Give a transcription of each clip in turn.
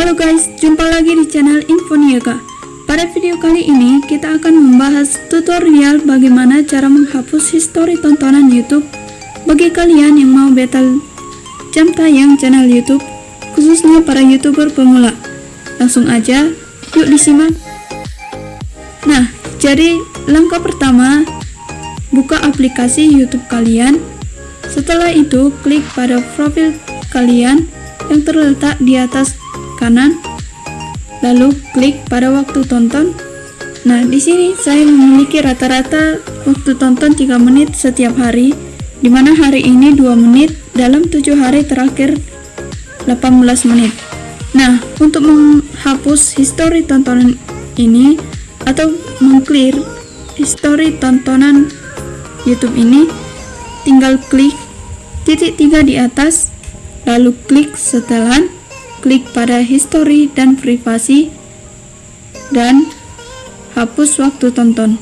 Halo guys, jumpa lagi di channel Infoniaga. Pada video kali ini, kita akan membahas tutorial bagaimana cara menghapus histori tontonan YouTube bagi kalian yang mau battle jam tayang channel YouTube, khususnya para YouTuber pemula. Langsung aja, yuk disimak. Nah, jadi langkah pertama, buka aplikasi YouTube kalian. Setelah itu, klik pada profil kalian yang terletak di atas kanan. Lalu klik pada waktu tonton. Nah, di sini saya memiliki rata-rata waktu tonton 3 menit setiap hari, di mana hari ini 2 menit dalam 7 hari terakhir 18 menit. Nah, untuk menghapus histori tontonan ini atau mengclear histori tontonan YouTube ini, tinggal klik titik tiga di atas, lalu klik setelan, klik pada history dan privasi, dan hapus waktu tonton.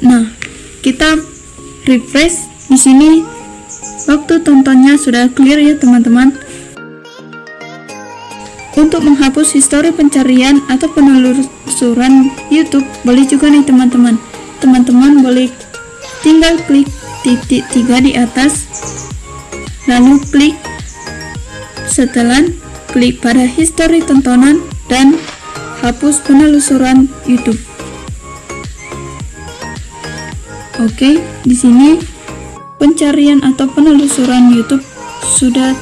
Nah, kita refresh di sini waktu tontonnya sudah clear ya teman-teman. Untuk menghapus histori pencarian atau penelusuran YouTube boleh juga nih teman-teman. Teman-teman boleh tinggal klik titik tiga di atas, lalu klik setelan, klik pada histori tontonan dan hapus penelusuran YouTube. Oke, di sini pencarian atau penelusuran YouTube sudah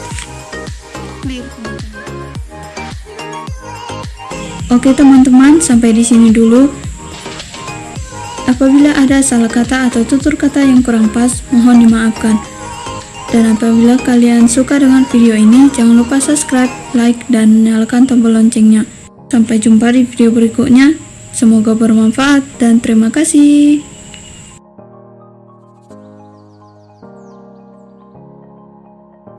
clear. Oke teman-teman, sampai di sini dulu. Apabila ada salah kata atau tutur kata yang kurang pas, mohon dimaafkan. Dan apabila kalian suka dengan video ini, jangan lupa subscribe, like, dan nyalakan tombol loncengnya. Sampai jumpa di video berikutnya. Semoga bermanfaat dan terima kasih.